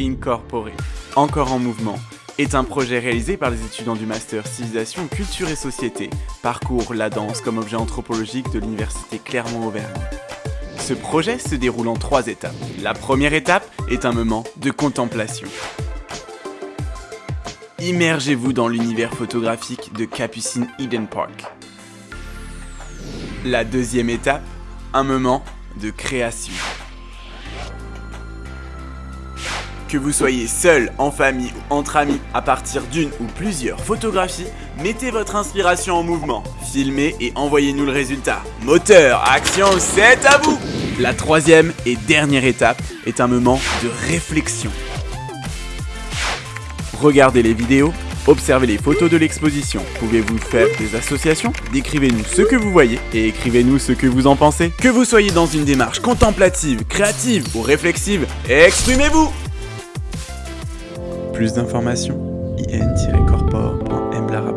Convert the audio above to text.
Incorporé, encore en mouvement, est un projet réalisé par les étudiants du Master Civilisation, Culture et Société, parcours la danse comme objet anthropologique de l'Université Clermont-Auvergne. Ce projet se déroule en trois étapes. La première étape est un moment de contemplation. Immergez-vous dans l'univers photographique de Capucine Eden Park. La deuxième étape, un moment de création. Que vous soyez seul, en famille ou entre amis, à partir d'une ou plusieurs photographies, mettez votre inspiration en mouvement, filmez et envoyez-nous le résultat. Moteur, action, c'est à vous La troisième et dernière étape est un moment de réflexion. Regardez les vidéos, observez les photos de l'exposition. Pouvez-vous faire des associations? Décrivez-nous ce que vous voyez et écrivez-nous ce que vous en pensez. Que vous soyez dans une démarche contemplative, créative ou réflexive, exprimez-vous plus d'informations, in-corpore.mlara.com